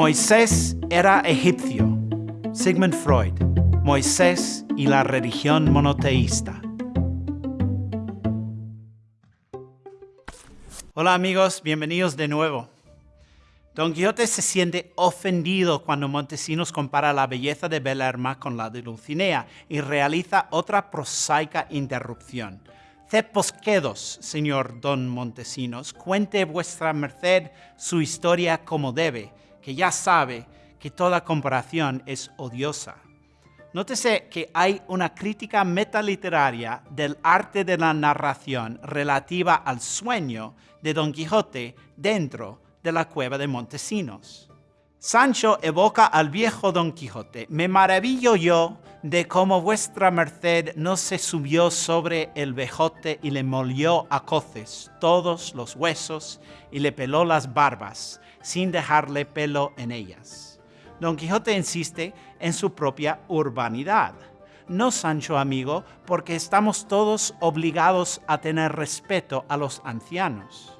Moisés era egipcio. Sigmund Freud. Moisés y la religión monoteísta. Hola amigos, bienvenidos de nuevo. Don Quijote se siente ofendido cuando Montesinos compara la belleza de Belerma con la de Dulcinea y realiza otra prosaica interrupción. Cepos quedos, señor don Montesinos, cuente vuestra merced su historia como debe, que ya sabe que toda comparación es odiosa. Nótese que hay una crítica metaliteraria del arte de la narración relativa al sueño de Don Quijote dentro de la cueva de Montesinos. Sancho evoca al viejo Don Quijote. Me maravillo yo de cómo vuestra merced no se subió sobre el vejote y le molió a coces todos los huesos y le peló las barbas, sin dejarle pelo en ellas. Don Quijote insiste en su propia urbanidad. No, Sancho amigo, porque estamos todos obligados a tener respeto a los ancianos.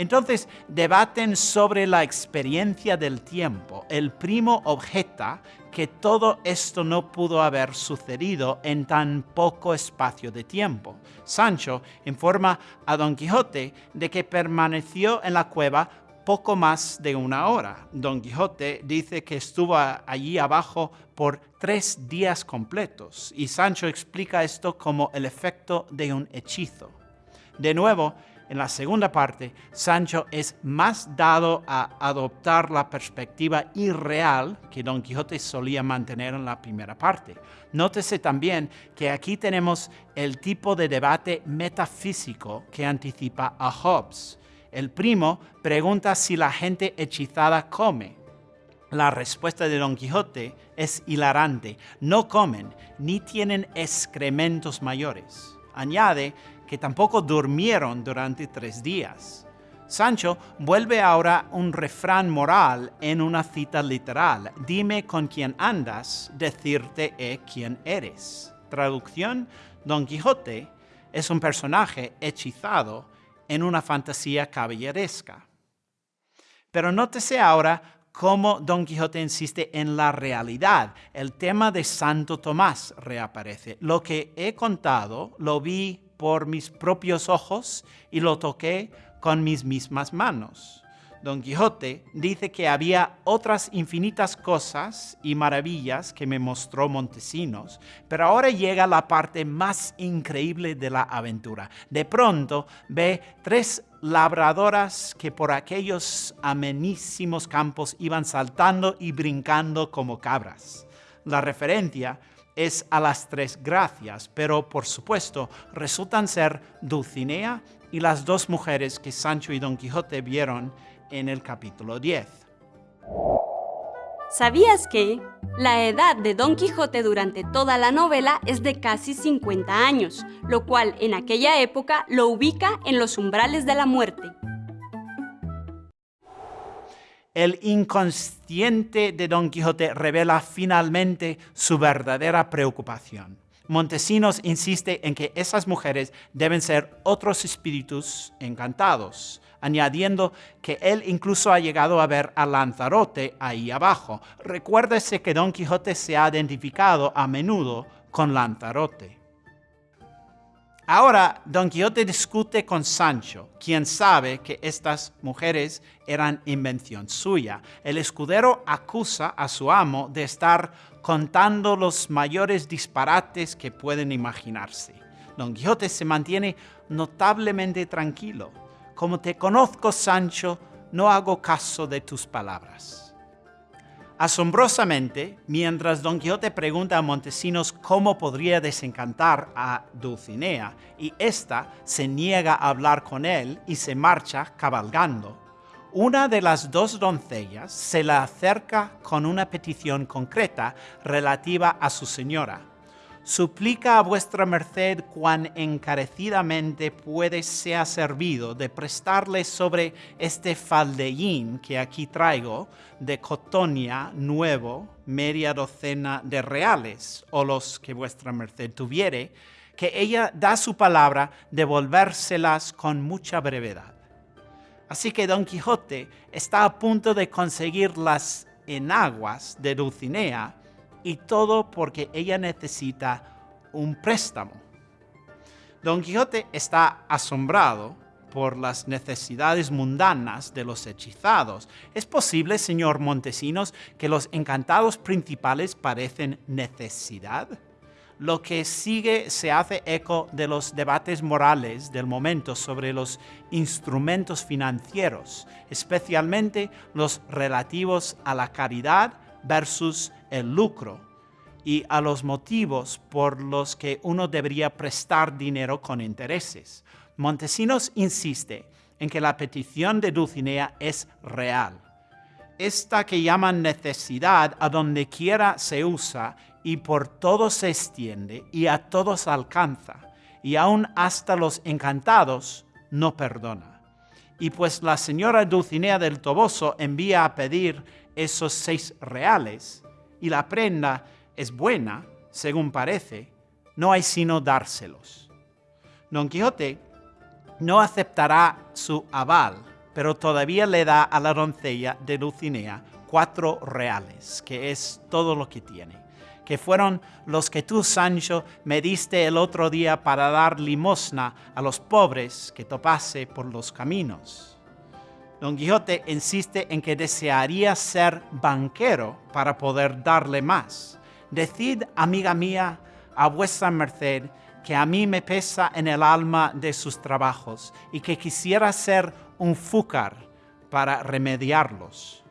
Entonces debaten sobre la experiencia del tiempo. El primo objeta que todo esto no pudo haber sucedido en tan poco espacio de tiempo. Sancho informa a Don Quijote de que permaneció en la cueva poco más de una hora. Don Quijote dice que estuvo allí abajo por tres días completos y Sancho explica esto como el efecto de un hechizo. De nuevo, en la segunda parte, Sancho es más dado a adoptar la perspectiva irreal que Don Quijote solía mantener en la primera parte. Nótese también que aquí tenemos el tipo de debate metafísico que anticipa a Hobbes. El primo pregunta si la gente hechizada come. La respuesta de Don Quijote es hilarante. No comen, ni tienen excrementos mayores. Añade que tampoco durmieron durante tres días. Sancho vuelve ahora un refrán moral en una cita literal. Dime con quién andas, decirte he quién eres. Traducción, Don Quijote es un personaje hechizado en una fantasía caballeresca. Pero nótese ahora cómo Don Quijote insiste en la realidad. El tema de Santo Tomás reaparece. Lo que he contado lo vi por mis propios ojos y lo toqué con mis mismas manos. Don Quijote dice que había otras infinitas cosas y maravillas que me mostró Montesinos, pero ahora llega la parte más increíble de la aventura. De pronto ve tres labradoras que por aquellos amenísimos campos iban saltando y brincando como cabras. La referencia es a las tres gracias, pero por supuesto resultan ser Dulcinea y las dos mujeres que Sancho y Don Quijote vieron en el capítulo 10. ¿Sabías que la edad de Don Quijote durante toda la novela es de casi 50 años, lo cual en aquella época lo ubica en los umbrales de la muerte? El inconsciente de Don Quijote revela finalmente su verdadera preocupación. Montesinos insiste en que esas mujeres deben ser otros espíritus encantados, añadiendo que él incluso ha llegado a ver a Lanzarote ahí abajo. Recuérdese que Don Quijote se ha identificado a menudo con Lanzarote. Ahora Don Quijote discute con Sancho, quien sabe que estas mujeres eran invención suya. El escudero acusa a su amo de estar contando los mayores disparates que pueden imaginarse. Don Quijote se mantiene notablemente tranquilo. Como te conozco, Sancho, no hago caso de tus palabras. Asombrosamente, mientras Don Quijote pregunta a Montesinos cómo podría desencantar a Dulcinea, y ésta se niega a hablar con él y se marcha cabalgando, una de las dos doncellas se la acerca con una petición concreta relativa a su señora, suplica a vuestra merced cuán encarecidamente puede sea servido de prestarle sobre este faldeín que aquí traigo de cotonia nuevo media docena de reales o los que vuestra merced tuviere, que ella da su palabra devolvérselas con mucha brevedad. Así que Don Quijote está a punto de conseguir las enaguas de Dulcinea y todo porque ella necesita un préstamo. Don Quijote está asombrado por las necesidades mundanas de los hechizados. ¿Es posible, señor Montesinos, que los encantados principales parecen necesidad? Lo que sigue se hace eco de los debates morales del momento sobre los instrumentos financieros, especialmente los relativos a la caridad versus el lucro y a los motivos por los que uno debería prestar dinero con intereses. Montesinos insiste en que la petición de Dulcinea es real. Esta que llaman necesidad a donde quiera se usa y por todos se extiende y a todos alcanza, y aun hasta los encantados no perdona. Y pues la señora Dulcinea del Toboso envía a pedir esos seis reales, y la prenda es buena, según parece, no hay sino dárselos. Don Quijote no aceptará su aval, pero todavía le da a la doncella de Dulcinea cuatro reales, que es todo lo que tiene, que fueron los que tú, Sancho, me diste el otro día para dar limosna a los pobres que topase por los caminos. Don Quijote insiste en que desearía ser banquero para poder darle más. Decid, amiga mía, a vuestra merced, que a mí me pesa en el alma de sus trabajos y que quisiera ser un fúcar para remediarlos.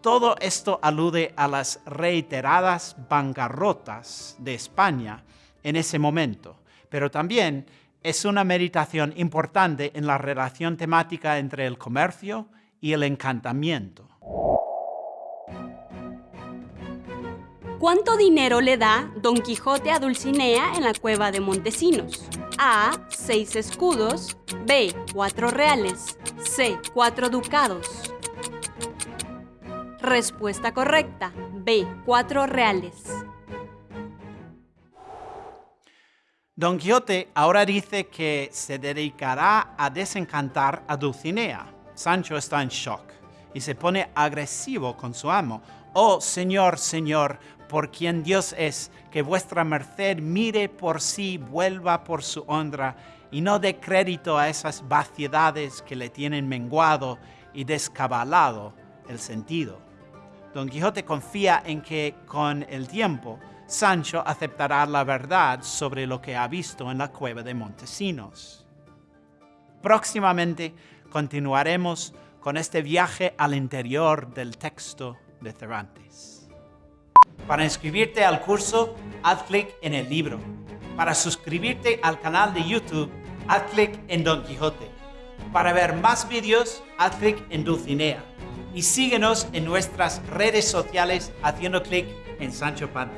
Todo esto alude a las reiteradas bancarrotas de España en ese momento, pero también es una meditación importante en la relación temática entre el comercio y el encantamiento. ¿Cuánto dinero le da Don Quijote a Dulcinea en la cueva de Montesinos? A. Seis escudos. B. Cuatro reales. C. Cuatro ducados. Respuesta correcta. B. Cuatro reales. Don Quijote ahora dice que se dedicará a desencantar a Dulcinea. Sancho está en shock y se pone agresivo con su amo. Oh, señor, señor, por quien Dios es, que vuestra merced mire por sí, vuelva por su honra, y no dé crédito a esas vaciedades que le tienen menguado y descabalado el sentido. Don Quijote confía en que con el tiempo Sancho aceptará la verdad sobre lo que ha visto en la cueva de Montesinos. Próximamente continuaremos con este viaje al interior del texto de Cervantes. Para inscribirte al curso, haz clic en el libro. Para suscribirte al canal de YouTube, haz clic en Don Quijote. Para ver más vídeos, haz clic en Dulcinea. Y síguenos en nuestras redes sociales haciendo clic en Sancho Panza.